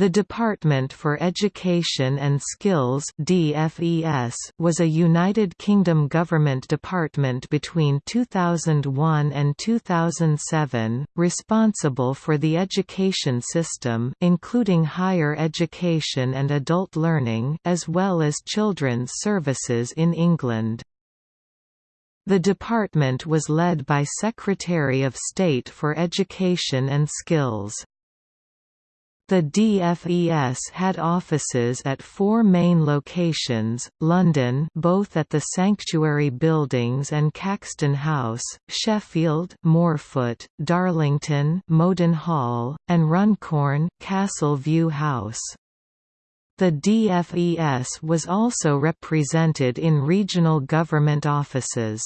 The Department for Education and Skills DFES was a United Kingdom government department between 2001 and 2007, responsible for the education system including higher education and adult learning as well as children's services in England. The department was led by Secretary of State for Education and Skills. The DFES had offices at four main locations, London both at the Sanctuary Buildings and Caxton House, Sheffield Moorfoot, Darlington Mowden Hall, and Runcorn Castle View House. The DFES was also represented in regional government offices.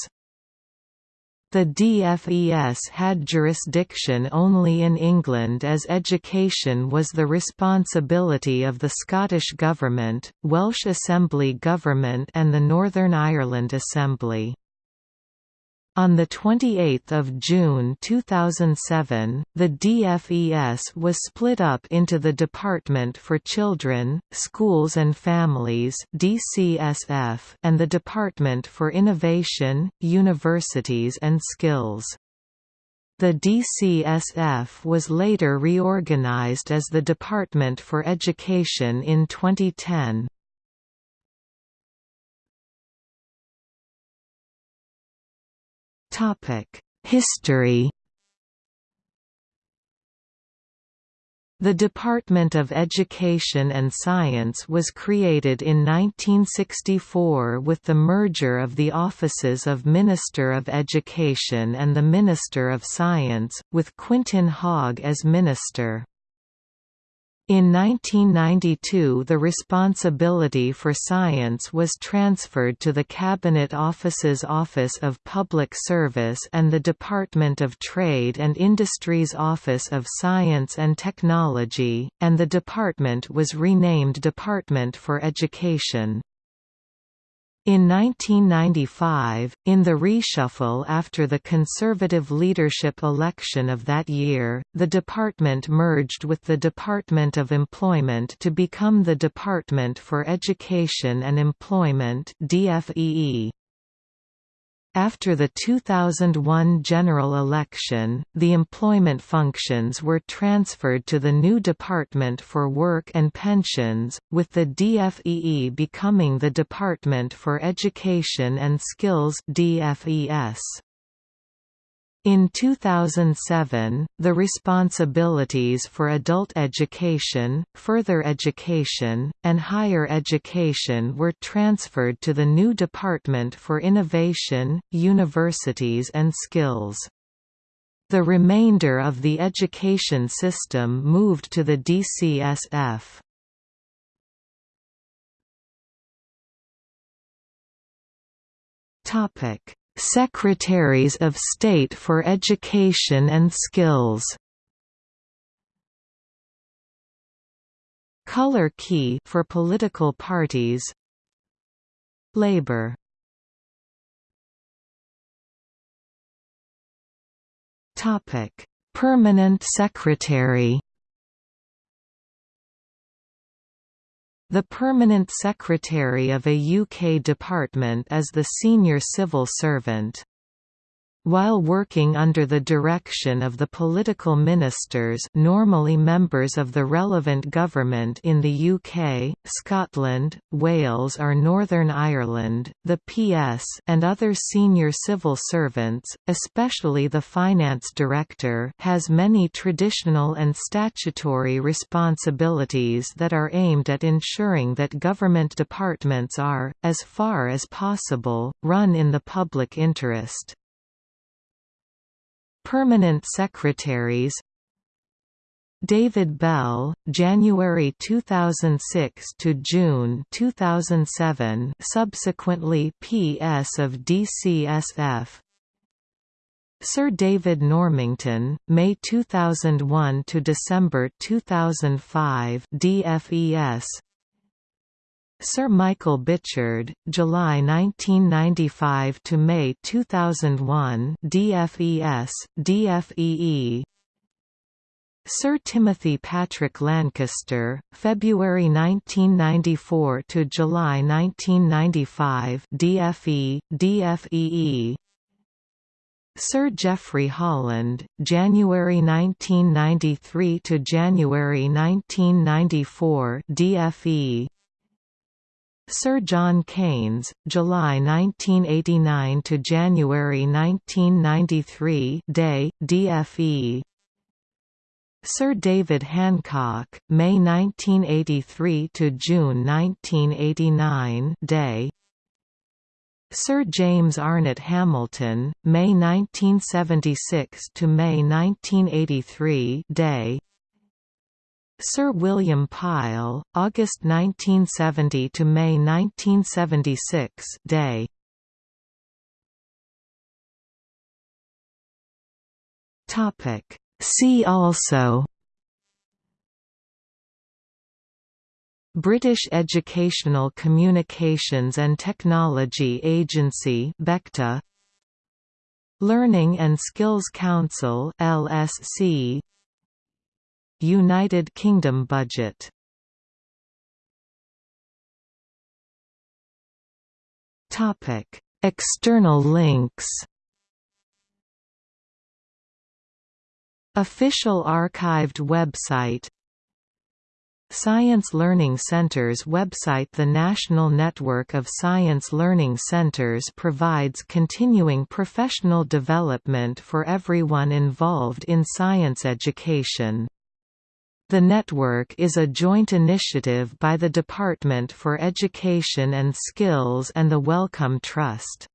The DFES had jurisdiction only in England as education was the responsibility of the Scottish Government, Welsh Assembly Government and the Northern Ireland Assembly. On 28 June 2007, the DFES was split up into the Department for Children, Schools and Families DCSF and the Department for Innovation, Universities and Skills. The DCSF was later reorganized as the Department for Education in 2010. History The Department of Education and Science was created in 1964 with the merger of the offices of Minister of Education and the Minister of Science, with Quintin Hogg as Minister. In 1992 the responsibility for science was transferred to the Cabinet Office's Office of Public Service and the Department of Trade and Industry's Office of Science and Technology, and the department was renamed Department for Education. In 1995, in the reshuffle after the Conservative leadership election of that year, the department merged with the Department of Employment to become the Department for Education and Employment DFEE. After the 2001 general election, the employment functions were transferred to the new Department for Work and Pensions, with the DFEE becoming the Department for Education and Skills DFES. In 2007, the responsibilities for adult education, further education, and higher education were transferred to the new Department for Innovation, Universities and Skills. The remainder of the education system moved to the DCSF. Topic Secretaries of State for Education and Skills. Color key for political parties. Labor. Topic Permanent Secretary The Permanent Secretary of a UK department is the senior civil servant. While working under the direction of the political ministers normally members of the relevant government in the UK, Scotland, Wales or Northern Ireland, the PS and other senior civil servants, especially the finance director has many traditional and statutory responsibilities that are aimed at ensuring that government departments are, as far as possible, run in the public interest. Permanent secretaries David Bell, January 2006 to June 2007, subsequently PS of DCSF. Sir David Normington, May 2001 to December 2005, DFES. Sir Michael Bichard, July 1995 to May 2001, DFES, DFEE. Sir Timothy Patrick Lankester, February 1994 to July 1995, DFE, DFEE. Sir Geoffrey Holland, January 1993 to January 1994, DFE. Sir John Caines, July 1989 to January 1993, Day, DFE. Sir David Hancock, May 1983 to June 1989, Day. Sir James Arnott Hamilton, May 1976 to May 1983, Day. Sir William Pile, August 1970 to May 1976, Day. Topic. See also. British Educational Communications and Technology Agency BECTA. Learning and Skills Council LSC United Kingdom budget. Topic. External links. Official archived website. Science Learning Centers website. The National Network of Science Learning Centers provides continuing professional development for everyone involved in science education. The network is a joint initiative by the Department for Education and Skills and the Wellcome Trust.